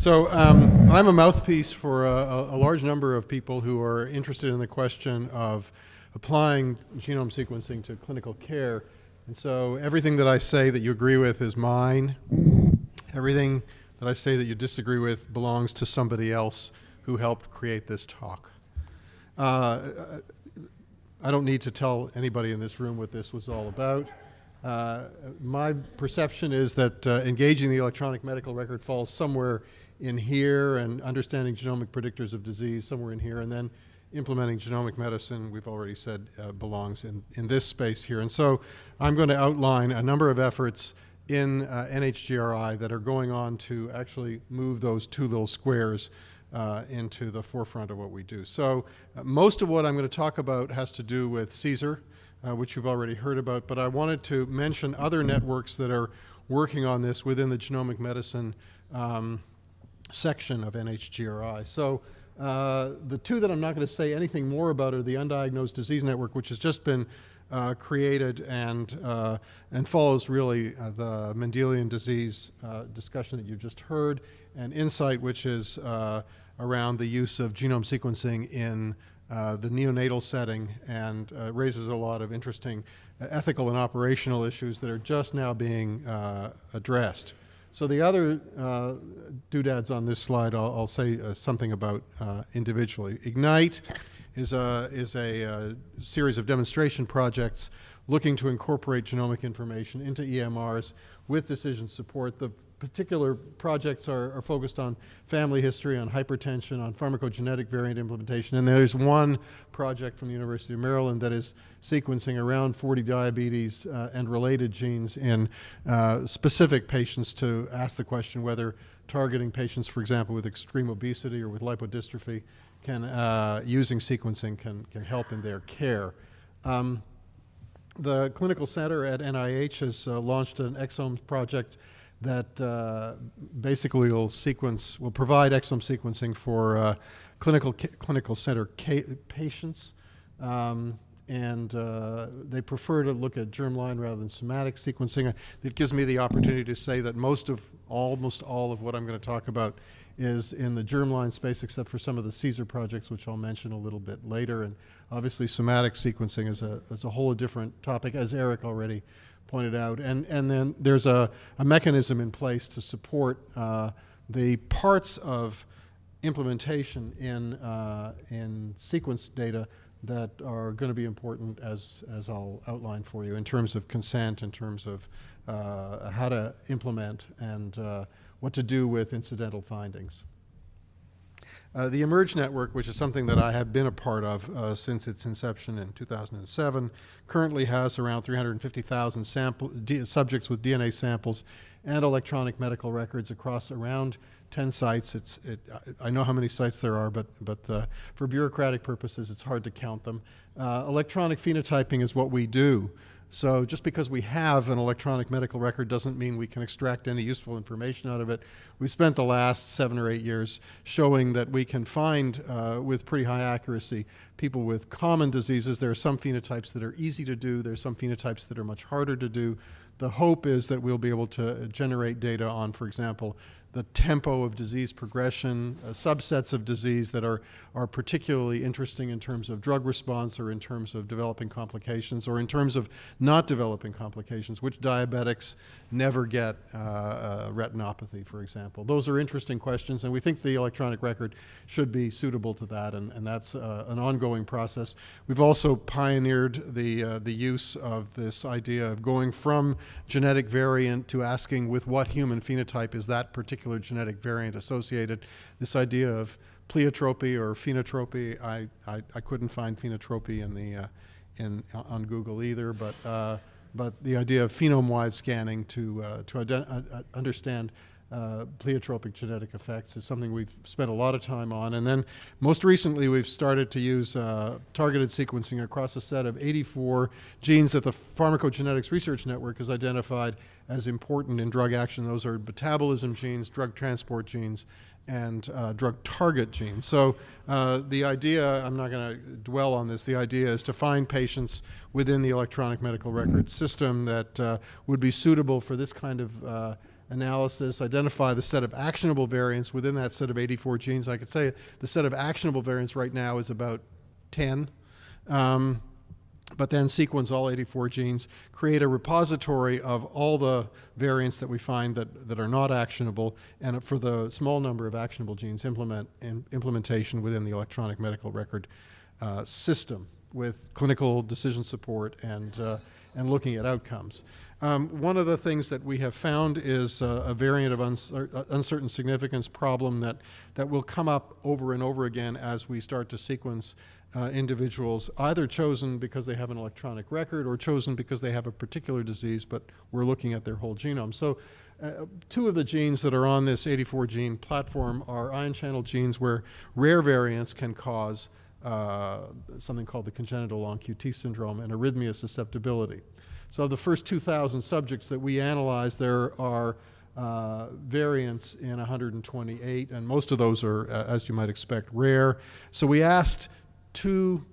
So um, I'm a mouthpiece for a, a, large number of people who are interested in the question of applying genome sequencing to clinical care. And so everything that I say that you agree with is mine. Everything that I say that you disagree with belongs to somebody else who helped create this talk. Uh, I don't need to tell anybody in this room what this was all about. Uh, my perception is that uh, engaging the electronic medical record falls somewhere in here and understanding genomic predictors of disease somewhere in here and then implementing genomic medicine, we've already said, uh, belongs in, in this space here. And so I'm going to outline a number of efforts in uh, NHGRI that are going on to actually move those two little squares uh, into the forefront of what we do. So uh, most of what I'm going to talk about has to do with CSER, uh, which you've already heard about, but I wanted to mention other networks that are working on this within the genomic medicine um, section of NHGRI. So uh, the two that I'm not going to say anything more about are the Undiagnosed Disease Network, which has just been uh, created and, uh, and follows really uh, the Mendelian disease uh, discussion that you just heard, and INSIGHT, which is uh, around the use of genome sequencing in the neonatal setting and raises a lot of interesting ethical and operational issues that are just now being addressed. So the other uh, doodads on this slide, I'll, I'll say uh, something about uh, individually. Ignite is a, is a uh, series of demonstration projects looking to incorporate genomic information into EMRs with decision support. The particular projects are, are, focused on family history, on hypertension, on pharmacogenetic variant implementation, and there's one project from the University of Maryland that is sequencing around 40 diabetes uh, and related genes in uh, specific patients to ask the question whether targeting patients, for example, with extreme obesity or with lipodystrophy, can, uh, using sequencing can, can help in their care. Um, the clinical center at NIH has uh, launched an exome project that uh, basically will sequence, will provide exome sequencing for uh, clinical clinical center patients, um, and uh, they prefer to look at germline rather than somatic sequencing. It gives me the opportunity to say that most of, almost all of what I'm going to talk about is in the germline space, except for some of the CSER projects, which I'll mention a little bit later. And obviously, somatic sequencing is a, is a whole different topic, as Eric already pointed out. And, and then there's a, a mechanism in place to support uh, the parts of implementation in, uh, in sequence data that are going to be important as, as I'll outline for you in terms of consent, in terms of uh, how to implement and uh, what to do with incidental findings. Uh, the eMERGE network, which is something that I have been a part of uh, since its inception in 2007, currently has around 350,000 subjects with DNA samples and electronic medical records across around 10 sites. It's, it, I know how many sites there are, but, but uh, for bureaucratic purposes, it's hard to count them. Uh, electronic phenotyping is what we do. So just because we have an electronic medical record doesn't mean we can extract any useful information out of it. We spent the last seven or eight years showing that we can find uh, with pretty high accuracy people with common diseases. There are some phenotypes that are easy to do. There are some phenotypes that are much harder to do. The hope is that we'll be able to generate data on, for example, the tempo of disease progression, uh, subsets of disease that are, are particularly interesting in terms of drug response or in terms of developing complications or in terms of not developing complications, which diabetics never get uh, uh, retinopathy, for example. Those are interesting questions, and we think the electronic record should be suitable to that, and, and that's uh, an ongoing process. We've also pioneered the, uh, the use of this idea of going from genetic variant to asking with what human phenotype is that particular particular genetic variant associated. This idea of pleiotropy or phenotropy, I, I, I couldn't find phenotropy in the, uh, in, uh, on Google either, but, uh, but the idea of phenome-wide scanning to, uh, to uh, understand uh, pleiotropic genetic effects is something we've spent a lot of time on. And then most recently, we've started to use uh, targeted sequencing across a set of 84 genes that the Pharmacogenetics Research Network has identified as important in drug action. Those are metabolism genes, drug transport genes, and uh, drug target genes. So uh, the idea, I'm not going to dwell on this, the idea is to find patients within the electronic medical record system that uh, would be suitable for this kind of analysis, identify the set of actionable variants within that set of 84 genes. I could say the set of actionable variants right now is about 10. Um, but then sequence all 84 genes, create a repository of all the variants that we find that, that are not actionable, and for the small number of actionable genes, implement in, implementation within the electronic medical record uh, system with clinical decision support and, uh, and looking at outcomes. Um, one of the things that we have found is uh, a variant of uh, uncertain significance problem that, that will come up over and over again as we start to sequence uh, individuals, either chosen because they have an electronic record or chosen because they have a particular disease, but we're looking at their whole genome. So uh, two of the genes that are on this 84 gene platform are ion channel genes where rare variants can cause uh, something called the congenital long QT syndrome and arrhythmia susceptibility. So of the first 2,000 subjects that we analyzed, there are uh, variants in 128, and most of those are, uh, as you might expect, rare. So we asked two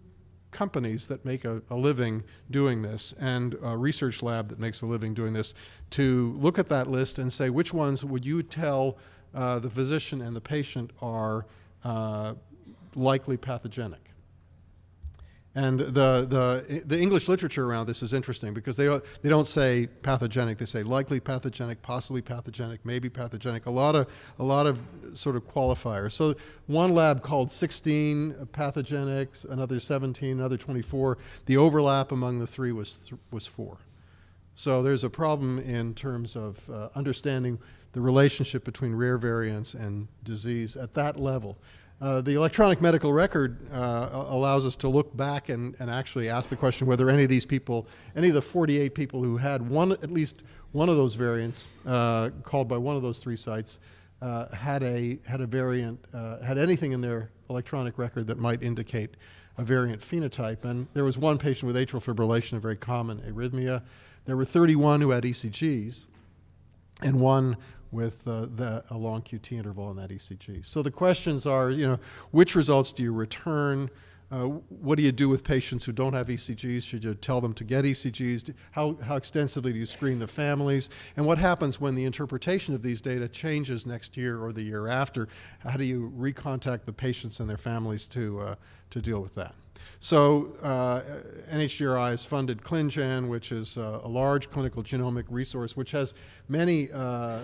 companies that make a, a, living doing this and a research lab that makes a living doing this to look at that list and say which ones would you tell uh, the physician and the patient are uh, likely pathogenic. And the, the, the English literature around this is interesting because they don't, they don't say pathogenic, they say likely pathogenic, possibly pathogenic, maybe pathogenic, a lot of, a lot of sort of qualifiers. So one lab called 16 pathogenics, another 17, another 24. The overlap among the three was, th was four. So there's a problem in terms of uh, understanding the relationship between rare variants and disease at that level. Uh, the electronic medical record uh, allows us to look back and, and actually ask the question whether any of these people, any of the 48 people who had one, at least one of those variants uh, called by one of those three sites, uh, had a had a variant, uh, had anything in their electronic record that might indicate a variant phenotype. And there was one patient with atrial fibrillation, a very common arrhythmia. There were 31 who had ECGs, and one with uh, a long QT interval in that ECG. So the questions are, you know, which results do you return? Uh, what do you do with patients who don't have ECGs? Should you tell them to get ECGs? How, how extensively do you screen the families? And what happens when the interpretation of these data changes next year or the year after? How do you recontact the patients and their families to, uh, to deal with that? So uh, NHGRI has funded ClinGen, which is uh, a large clinical genomic resource, which has many uh,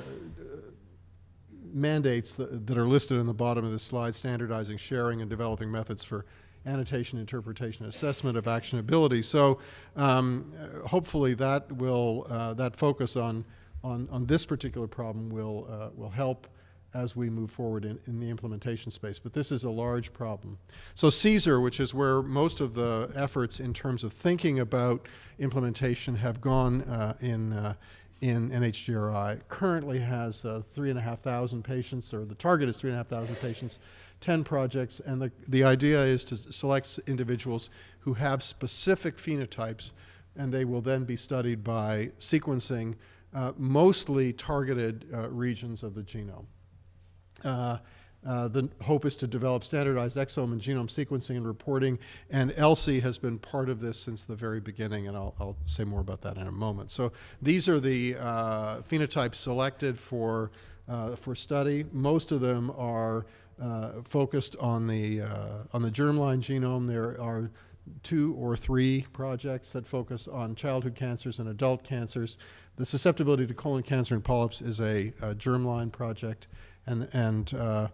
mandates that, that, are listed in the bottom of this slide, standardizing, sharing, and developing methods for annotation, interpretation, assessment of actionability. So um, hopefully that will, uh, that focus on, on, on this particular problem will, uh, will help as we move forward in, in, the implementation space. But this is a large problem. So CSER, which is where most of the efforts in terms of thinking about implementation have gone uh, in, uh, in NHGRI, currently has uh, 3,500 patients, or the target is 3,500 patients, 10 projects, and the, the idea is to select individuals who have specific phenotypes, and they will then be studied by sequencing uh, mostly targeted uh, regions of the genome. Uh, uh, the hope is to develop standardized exome and genome sequencing and reporting, and ELSI has been part of this since the very beginning, and I'll, I'll say more about that in a moment. So these are the uh, phenotypes selected for, uh, for study. Most of them are uh, focused on the, on the germline genome. There are two or three projects that focus on childhood cancers and adult cancers. The susceptibility to colon cancer and polyps is a, a germline project and and uh,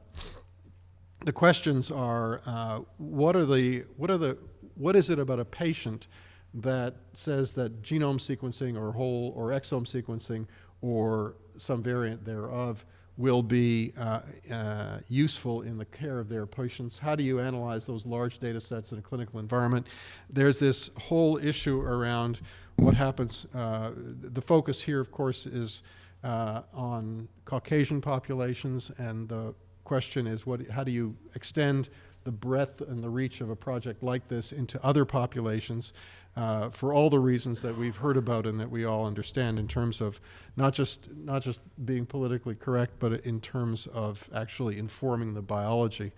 the questions are uh, what are the what are the what is it about a patient that says that genome sequencing or whole or exome sequencing or some variant thereof will be uh, uh, useful in the care of their patients. How do you analyze those large data sets in a clinical environment? There's this whole issue around what happens. Uh, the focus here, of course, is uh, on Caucasian populations, and the question is what, how do you extend the breadth and the reach of a project like this into other populations uh, for all the reasons that we've heard about and that we all understand in terms of not just not just being politically correct, but in terms of actually informing the biology.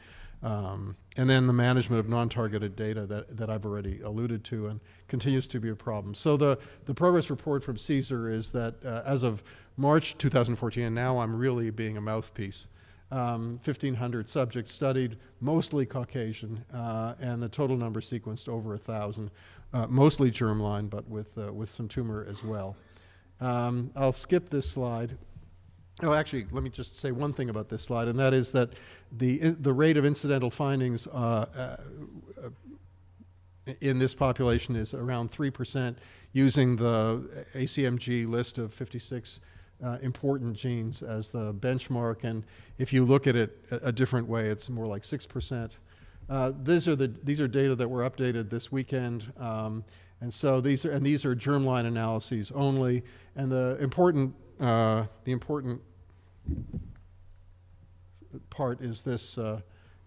Um, and then the management of non-targeted data that, that I've already alluded to and continues to be a problem. So the, the progress report from CSER is that uh, as of March 2014, and now I'm really being a mouthpiece, um, 1,500 subjects studied, mostly Caucasian, uh, and the total number sequenced over 1,000, uh, mostly germline, but with, uh, with some tumor as well. Um, I'll skip this slide. Oh, actually, let me just say one thing about this slide, and that is that the, the rate of incidental findings uh, uh, in this population is around 3% using the ACMG list of 56 uh, important genes as the benchmark. And if you look at it a, a different way, it's more like 6%. Uh, these, are the, these are data that were updated this weekend. Um, and so these are, and these are germline analyses only. And the important, uh, the important part is this, uh,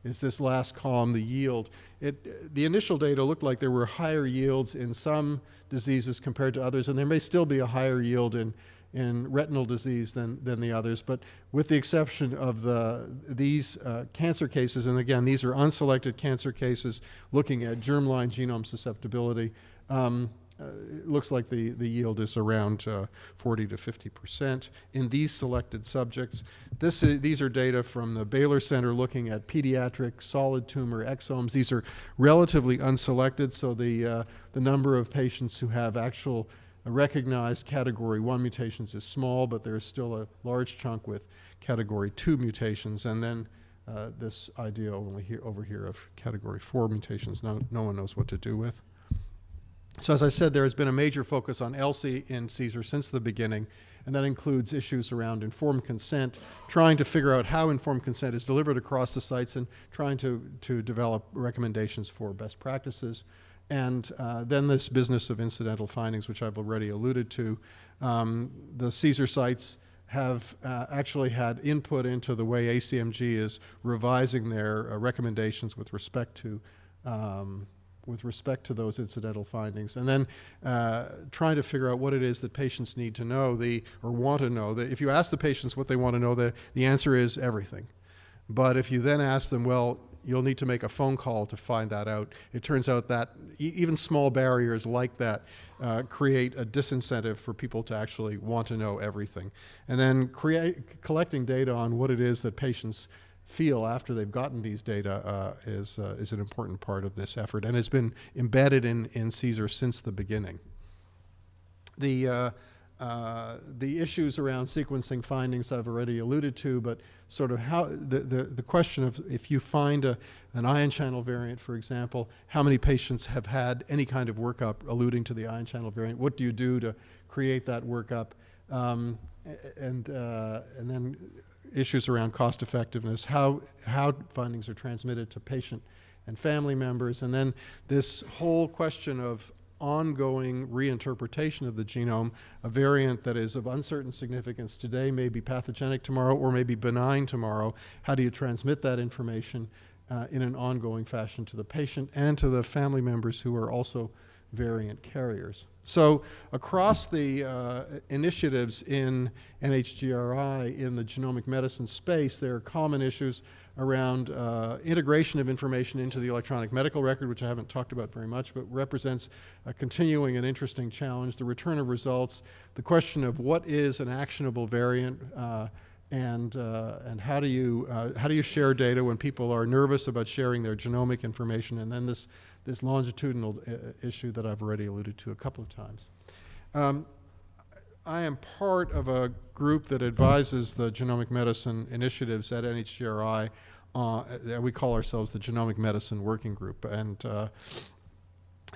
is this last column, the yield. It, the initial data looked like there were higher yields in some diseases compared to others, and there may still be a higher yield in, in retinal disease than, than the others, but with the exception of the, these uh, cancer cases, and again, these are unselected cancer cases looking at germline genome susceptibility, um, uh, it looks like the, the yield is around uh, 40 to 50 percent in these selected subjects. This is, these are data from the Baylor Center looking at pediatric solid tumor exomes. These are relatively unselected, so the, uh, the number of patients who have actual recognized category 1 mutations is small, but there's still a large chunk with category 2 mutations. And then uh, this idea over here, over here of category 4 mutations, no, no one knows what to do with. So as I said, there has been a major focus on ELSI in CSER since the beginning, and that includes issues around informed consent, trying to figure out how informed consent is delivered across the sites and trying to, to develop recommendations for best practices. And uh, then this business of incidental findings, which I've already alluded to. Um, the CSER sites have uh, actually had input into the way ACMG is revising their uh, recommendations with respect to um, with respect to those incidental findings, and then uh, trying to figure out what it is that patients need to know the, or want to know. If you ask the patients what they want to know, the, the answer is everything. But if you then ask them, well, you'll need to make a phone call to find that out, it turns out that e even small barriers like that uh, create a disincentive for people to actually want to know everything. And then create, collecting data on what it is that patients feel after they've gotten these data uh, is, uh, is an important part of this effort and has been embedded in, in CSER since the beginning. The, uh, uh, the issues around sequencing findings I've already alluded to, but sort of how the, the, the question of if you find a, an ion channel variant, for example, how many patients have had any kind of workup alluding to the ion channel variant? What do you do to create that workup? Um, and, uh, and then issues around cost effectiveness, how, how findings are transmitted to patient and family members, and then this whole question of ongoing reinterpretation of the genome, a variant that is of uncertain significance today may be pathogenic tomorrow or may be benign tomorrow. How do you transmit that information uh, in an ongoing fashion to the patient and to the family members who are also variant carriers. So across the uh, initiatives in NHGRI in the genomic medicine space, there are common issues around uh, integration of information into the electronic medical record, which I haven't talked about very much, but represents a continuing and interesting challenge, the return of results, the question of what is an actionable variant, uh, and, uh, and how, do you, uh, how do you share data when people are nervous about sharing their genomic information, and then this this longitudinal uh, issue that I've already alluded to a couple of times. Um, I am part of a group that advises the genomic medicine initiatives at NHGRI. Uh, we call ourselves the Genomic Medicine Working Group. And uh,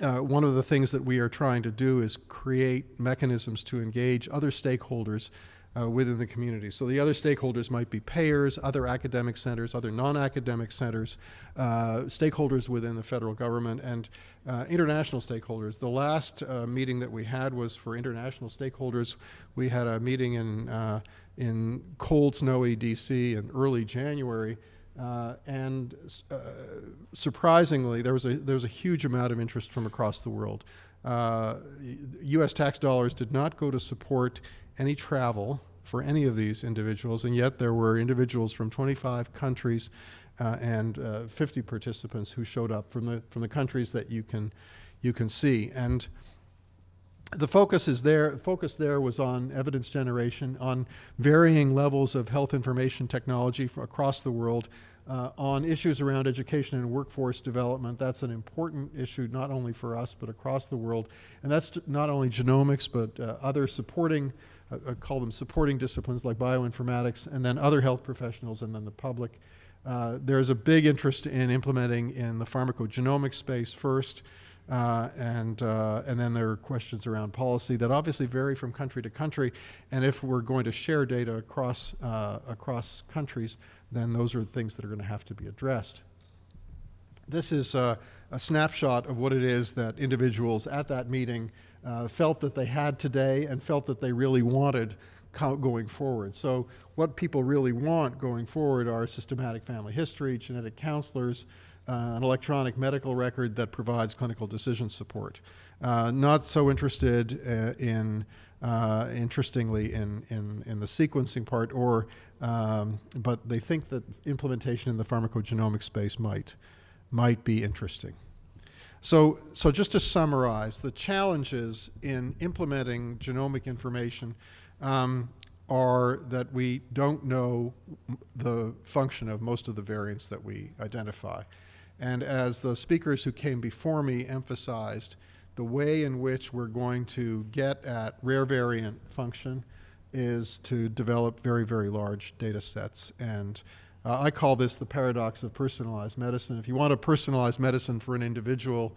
uh, one of the things that we are trying to do is create mechanisms to engage other stakeholders uh, within the community. So the other stakeholders might be payers, other academic centers, other non-academic centers, uh, stakeholders within the federal government, and uh, international stakeholders. The last uh, meeting that we had was for international stakeholders. We had a meeting in, uh, in cold, snowy DC in early January Uh, and uh, surprisingly, there was, a, there was a huge amount of interest from across the world. Uh, U.S. tax dollars did not go to support any travel for any of these individuals, and yet there were individuals from 25 countries uh, and uh, 50 participants who showed up from the, from the countries that you can, you can see. And the focus is there focus there was on evidence generation on varying levels of health information technology across the world uh, on issues around education and workforce development. That's an important issue not only for us but across the world. And that's not only genomics but uh, other supporting, I call them supporting disciplines like bioinformatics and then other health professionals and then the public. Uh, there's a big interest in implementing in the pharmacogenomics space first. Uh, and, uh, and then there are questions around policy that obviously vary from country to country. And if we're going to share data across, uh, across countries, then those are the things that are going to have to be addressed. This is a snapshot of what it is that individuals at that meeting uh, felt that they had today and felt that they really wanted going forward. So what people really want going forward are systematic family history, genetic counselors, uh, an electronic medical record that provides clinical decision support. Uh, not so interested uh, in, uh, interestingly, in, in, in, the sequencing part, or, um, but they think that implementation in the pharmacogenomic space might, might be interesting. So, so just to summarize, the challenges in implementing genomic information um, are that we don't know the function of most of the variants that we identify. And as the speakers who came before me emphasized, the way in which we're going to get at rare variant function is to develop very, very large data sets. And uh, I call this the paradox of personalized medicine. If you want to personalize medicine for an individual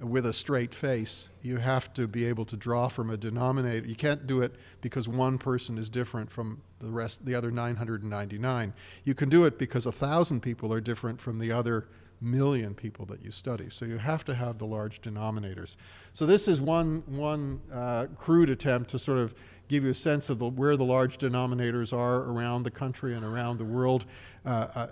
with a straight face, you have to be able to draw from a denominator. You can't do it because one person is different from the rest, the other 999. You can do it because a thousand people are different from the other million people that you study. So you have to have the large denominators. So this is one, one uh, crude attempt to sort of give you a sense of the, where the large denominators are around the country and around the world. Uh,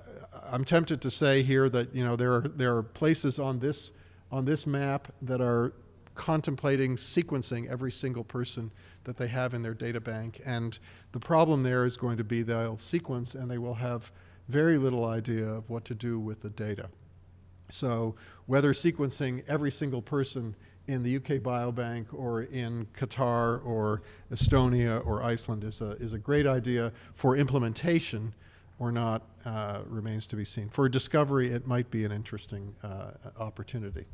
I, am tempted to say here that you know there are there are places on this on this map that are contemplating sequencing every single person that they have in their data bank, and the problem there is going to be they'll sequence and they will have very little idea of what to do with the data. So whether sequencing every single person in the UK Biobank or in Qatar or Estonia or Iceland is a, is a great idea for implementation or not uh, remains to be seen. For discovery, it might be an interesting uh, opportunity.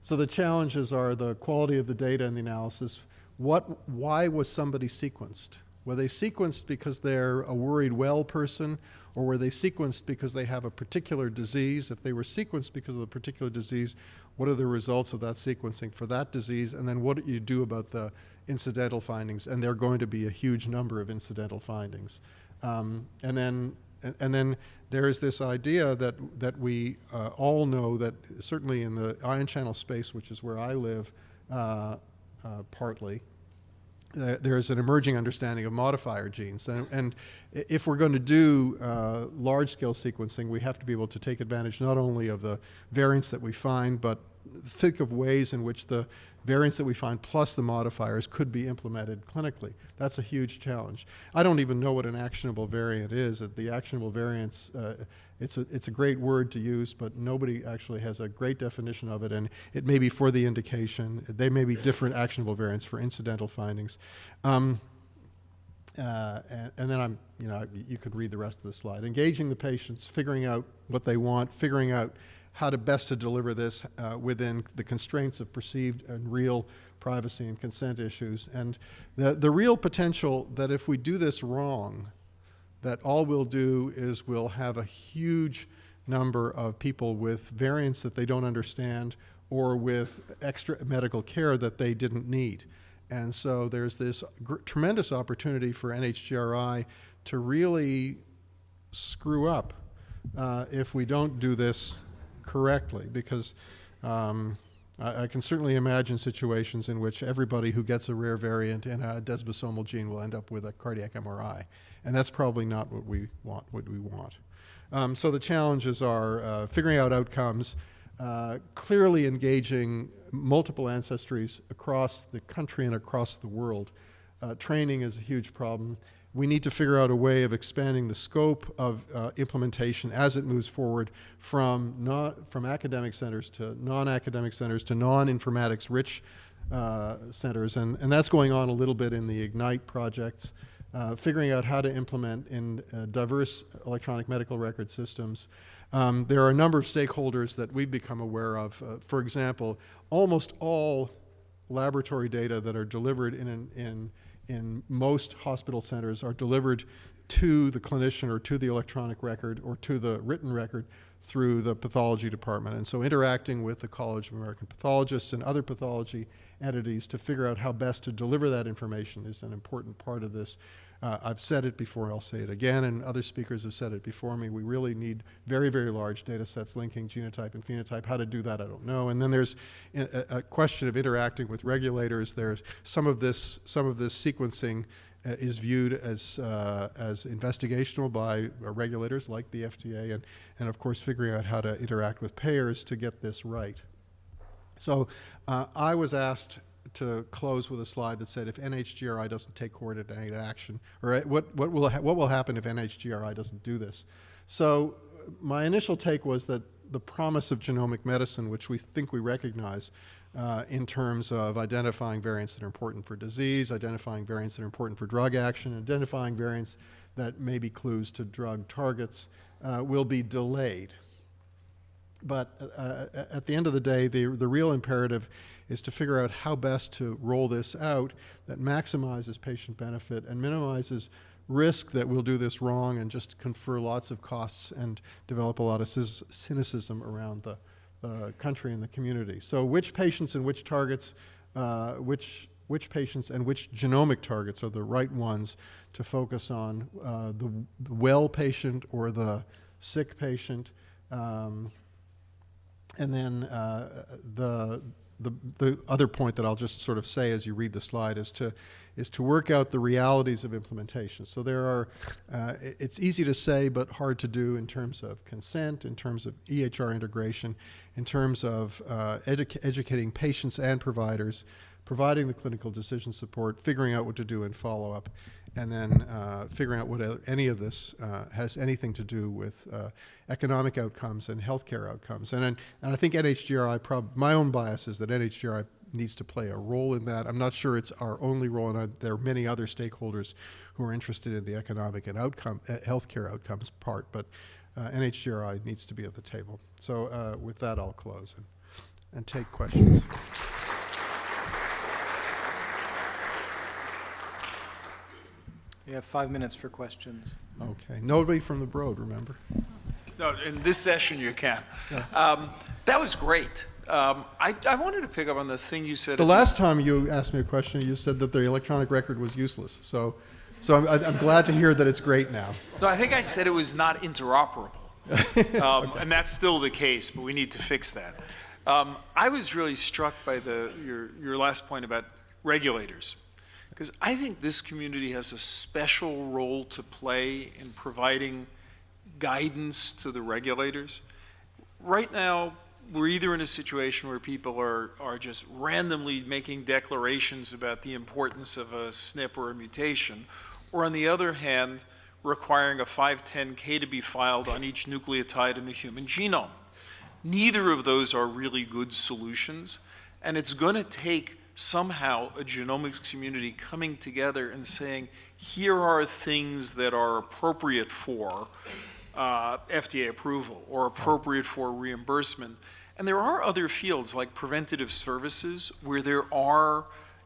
So the challenges are the quality of the data and the analysis. What, why was somebody sequenced? Were they sequenced because they're a worried well person, or were they sequenced because they have a particular disease? If they were sequenced because of the particular disease, what are the results of that sequencing for that disease? And then what do you do about the incidental findings? And there are going to be a huge number of incidental findings. Um, and then and then there is this idea that that we uh, all know that certainly in the ion channel space, which is where I live, uh, uh, partly, uh, there's an emerging understanding of modifier genes. And, and if we're going to do uh, large-scale sequencing, we have to be able to take advantage not only of the variants that we find, but think of ways in which the variants that we find plus the modifiers could be implemented clinically. That's a huge challenge. I don't even know what an actionable variant is. The actionable variants, uh, it's, a, it's a great word to use, but nobody actually has a great definition of it, and it may be for the indication. They may be different actionable variants for incidental findings. Um, uh, and, and, then I'm, you know, you could read the rest of the slide. Engaging the patients, figuring out what they want, figuring out how to best to deliver this uh, within the constraints of perceived and real privacy and consent issues. And the, the real potential that if we do this wrong, that all we'll do is we'll have a huge number of people with variants that they don't understand or with extra medical care that they didn't need. And so there's this tremendous opportunity for NHGRI to really screw up uh, if we don't do this correctly because um, I, I can certainly imagine situations in which everybody who gets a rare variant in a desmosomal gene will end up with a cardiac MRI. And that's probably not what we want. What we want. Um, so the challenges are uh, figuring out outcomes, uh, clearly engaging multiple ancestries across the country and across the world. Uh, training is a huge problem. We need to figure out a way of expanding the scope of uh, implementation as it moves forward from, from academic centers to non-academic centers to non-informatics rich uh, centers. And, and that's going on a little bit in the IGNITE projects. Uh, figuring out how to implement in uh, diverse electronic medical record systems. Um, there are a number of stakeholders that we've become aware of. Uh, for example, almost all laboratory data that are delivered in, an, in, in most hospital centers are delivered to the clinician or to the electronic record or to the written record through the pathology department. And so interacting with the College of American Pathologists and other pathology entities to figure out how best to deliver that information is an important part of this. Uh, I've said it before, I'll say it again, and other speakers have said it before me. We really need very, very large data sets linking genotype and phenotype. How to do that, I don't know. And then there's a, a question of interacting with regulators. There's some of this, some of this sequencing uh, is viewed as, uh, as investigational by regulators like the FDA, and, and of course figuring out how to interact with payers to get this right. So uh, I was asked to close with a slide that said if NHGRI doesn't take coordinated action, or what, what, will, what will happen if NHGRI doesn't do this? So my initial take was that the promise of genomic medicine, which we think we recognize uh, in terms of identifying variants that are important for disease, identifying variants that are important for drug action, identifying variants that may be clues to drug targets, uh, will be delayed. But uh, at the end of the day, the, the real imperative is to figure out how best to roll this out that maximizes patient benefit and minimizes risk that we'll do this wrong and just confer lots of costs and develop a lot of cynicism around the uh, country and the community. So which patients and which targets, uh, which, which patients and which genomic targets are the right ones to focus on, uh, the, the, well patient or the sick patient, um, and then uh, the, the, the other point that I'll just sort of say as you read the slide is to, is to work out the realities of implementation. So there are, uh, it's easy to say but hard to do in terms of consent, in terms of EHR integration, in terms of uh, edu educating patients and providers, providing the clinical decision support, figuring out what to do in follow-up and then uh, figuring out what any of this uh, has anything to do with uh, economic outcomes and healthcare outcomes. And, and I think NHGRI, my own bias is that NHGRI needs to play a role in that. I'm not sure it's our only role, and I, there are many other stakeholders who are interested in the economic and outcome, uh, healthcare outcomes part, but uh, NHGRI needs to be at the table. So uh, with that, I'll close and, and take questions. We have five minutes for questions. Okay. Nobody from the Broad, remember? No, in this session you can. Yeah. Um, that was great. Um, I, I, wanted to pick up on the thing you said. The last time you asked me a question, you said that the electronic record was useless. So, so I'm, I'm glad to hear that it's great now. No, I think I said it was not interoperable. um, okay. And that's still the case, but we need to fix that. Um, I was really struck by the, your, your last point about regulators. Because I think this community has a special role to play in providing guidance to the regulators. Right now, we're either in a situation where people are, are just randomly making declarations about the importance of a SNP or a mutation, or on the other hand, requiring a 510K to be filed on each nucleotide in the human genome. Neither of those are really good solutions, and it's going to take somehow a genomics community coming together and saying, here are things that are appropriate for uh, FDA approval or appropriate for reimbursement. And there are other fields like preventative services where there are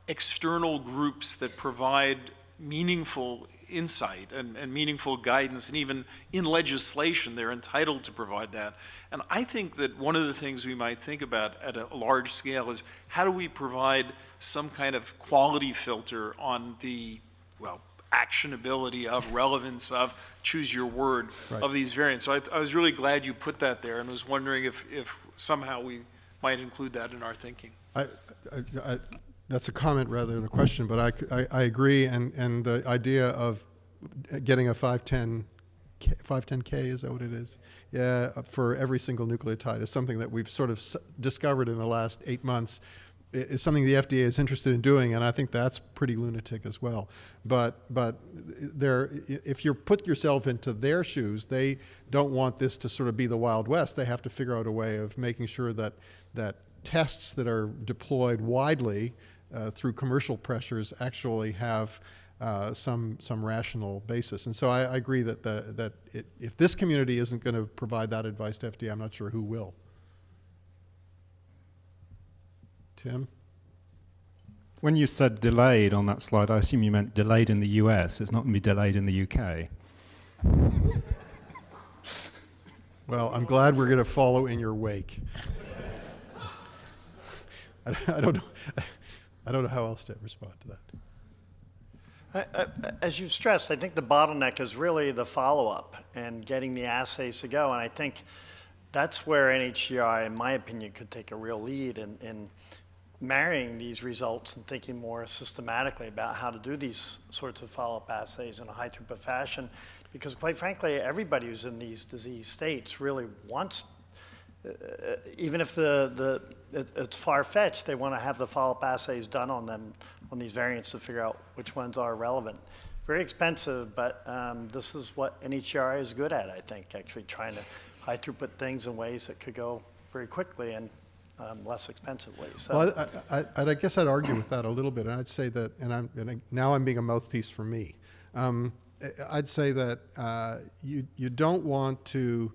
external groups that provide meaningful insight and, and, meaningful guidance, and even in legislation, they're entitled to provide that. And I think that one of the things we might think about at a large scale is how do we provide some kind of quality filter on the, well, actionability of relevance of choose your word right. of these variants. So I, I, was really glad you put that there and was wondering if, if somehow we might include that in our thinking. I, I, I, that's a comment rather than a question, but I, I, I agree, and, and the idea of getting a 510, 510K, is that what it is? Yeah, for every single nucleotide is something that we've sort of discovered in the last eight months. Is something the FDA is interested in doing, and I think that's pretty lunatic as well. But but there, if you put yourself into their shoes, they don't want this to sort of be the Wild West. They have to figure out a way of making sure that that tests that are deployed widely uh, through commercial pressures actually have uh, some some rational basis. And so I, I agree that the, that it, if this community isn't going to provide that advice to FDA, I'm not sure who will. Tim, When you said delayed on that slide, I assume you meant delayed in the US. It's not going to be delayed in the UK. well, I'm glad we're going to follow in your wake. I, I don't know. I don't know how else to respond to that. I- I- As you've stressed, I think the bottleneck is really the follow-up and getting the assays to go. And I think that's where NHGRI, in my opinion, could take a real lead in, in marrying these results and thinking more systematically about how to do these sorts of follow-up assays in a high throughput fashion. Because quite frankly, everybody who's in these disease states really wants uh, even if the, the, it, it's far-fetched, they want to have the follow-up assays done on them, on these variants to figure out which ones are relevant. Very expensive, but um, this is what NHGRI is good at, I think, actually trying to high-throughput things in ways that could go very quickly and um, less expensively. So, Well, I, I, I guess I'd argue with that a little bit, and I'd say that, and I'm and I, now I'm being a mouthpiece for me. Um, I'd say that uh, you you don't want to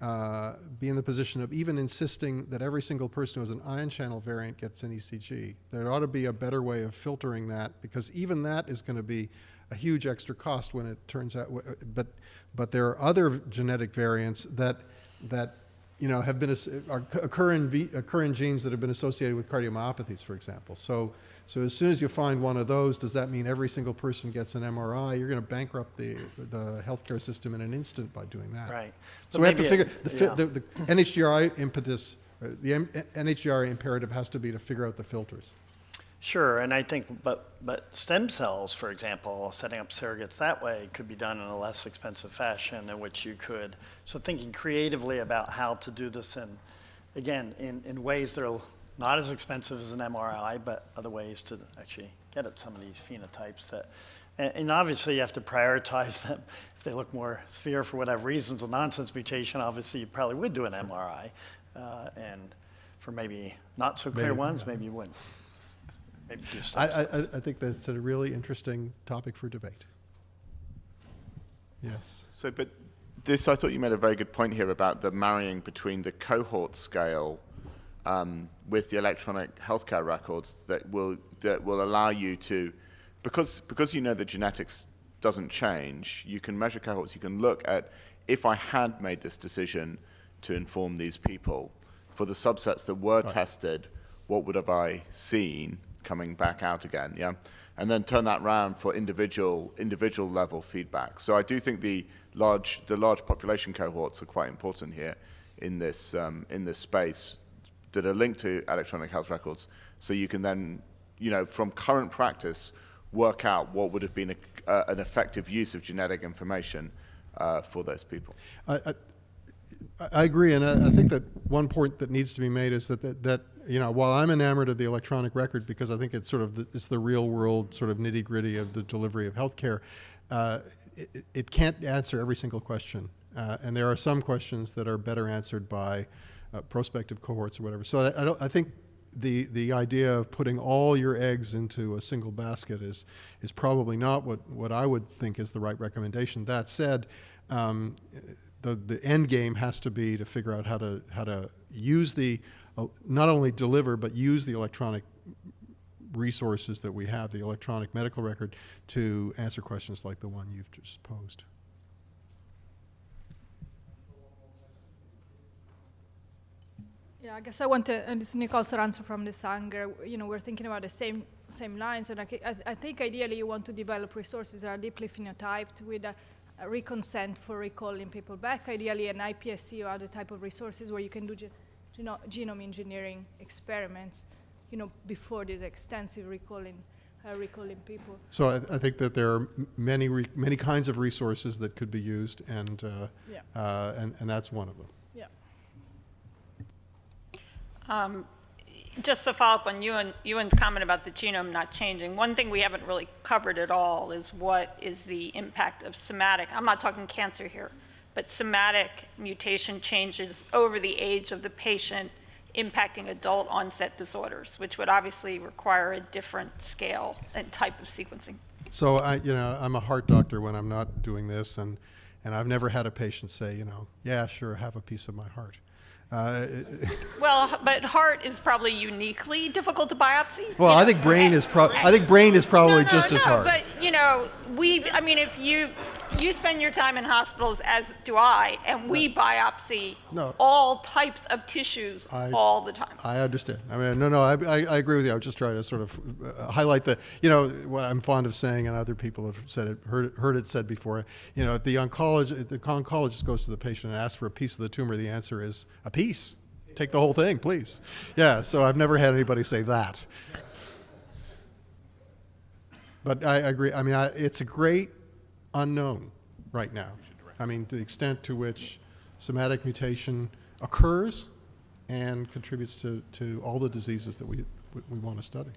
uh, be in the position of even insisting that every single person who has an ion channel variant gets an ECG. There ought to be a better way of filtering that because even that is going to be a huge extra cost when it turns out. But but there are other genetic variants that that you know, have been occur in occur in genes that have been associated with cardiomyopathies, for example. So, so as soon as you find one of those, does that mean every single person gets an MRI? You're going to bankrupt the the healthcare system in an instant by doing that. Right. So But we have to figure it- the, yeah. the, the NHGRI impetus, uh, the NHGRI imperative has to be to figure out the filters. Sure, and I think, but, but stem cells, for example, setting up surrogates that way could be done in a less expensive fashion in which you could, so thinking creatively about how to do this in, again, in, in ways that are not as expensive as an MRI, but other ways to actually get at some of these phenotypes that, and, and obviously you have to prioritize them. If they look more severe for whatever reasons, a nonsense mutation, obviously you probably would do an MRI. Uh, and for maybe not so clear Maybe, ones, yeah. maybe you wouldn't. Maybe do I, I. I I think that's a really interesting topic for debate. Yes. So, but this, I thought you made a very good point here about the marrying between the cohort scale um, with the electronic healthcare records that will that will allow you to, because because you know that genetics doesn't change, you can measure cohorts. You can look at if I had made this decision to inform these people for the subsets that were tested, what would have I seen coming back out again? Yeah, and then turn that round for individual individual level feedback. So I do think the large the large population cohorts are quite important here in this um, in this space that are linked to electronic health records. So you can then, you know, from current practice, work out what would have been a, uh, an effective use of genetic information uh, for those people. I, I, agree, and I, I think that one point that needs to be made is that, that, that you know while I'm enamored of the electronic record because I think it's sort of the, it's the real world sort of nitty gritty of the delivery of healthcare, uh, it, it can't answer every single question, uh, and there are some questions that are better answered by uh, prospective cohorts or whatever. So I, I, don't, I think the the idea of putting all your eggs into a single basket is is probably not what what I would think is the right recommendation. That said. Um, the, the end game has to be to figure out how to how to use the uh, not only deliver but use the electronic resources that we have, the electronic medical record, to answer questions like the one you've just posed. Yeah, I guess I want to, and this is Nicole Soranzo from the Sanger. You know, we're thinking about the same same lines, and I, I, I think ideally you want to develop resources that are deeply phenotyped with a reconsent for recalling people back. Ideally, an iPSC or other type of resources where you can do ge- geno- genome engineering experiments, you know, before this extensive recalling, uh, recalling people. So I, I think that there are many, re- many kinds of resources that could be used, and, uh, Yeah. uh, and, and that's one of them. Yeah. Just to follow up on Ewan, Ewan's comment about the genome not changing, one thing we haven't really covered at all is what is the impact of somatic, I'm not talking cancer here, but somatic mutation changes over the age of the patient impacting adult onset disorders, which would obviously require a different scale and type of sequencing. So I, you know, I'm a heart doctor when I'm not doing this, and, and I've never had a patient say, you know, yeah, sure, have a piece of my heart. Uh, Well, but heart is probably uniquely difficult to biopsy. Well, you I think brain is prob- I think brain is probably No, no, just as hard. But, you know, we, I mean, if you, you spend your time in hospitals, as do I, and we biopsy No. all types of tissues I- all the time. I understand. I mean, no, no, I, I, I agree with you. I was just trying to sort of uh, highlight the, you know, what I'm fond of saying, and other people have said it, heard, it- heard it said before. You know, if the oncologist, if the oncologist goes to the patient and asks for a piece of the tumor, the answer is a piece. Take the whole thing, please. Yeah. So I've never had anybody say that. But I agree. I mean, I, it's a great unknown right now. I mean, the extent to which somatic mutation occurs and contributes to, to all the diseases that we, we want to study.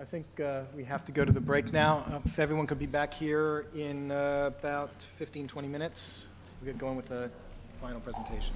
I think uh, we have to go to the break now. Uh, If everyone could be back here in uh, about 15, 20 minutes, we'll get going with the final presentation.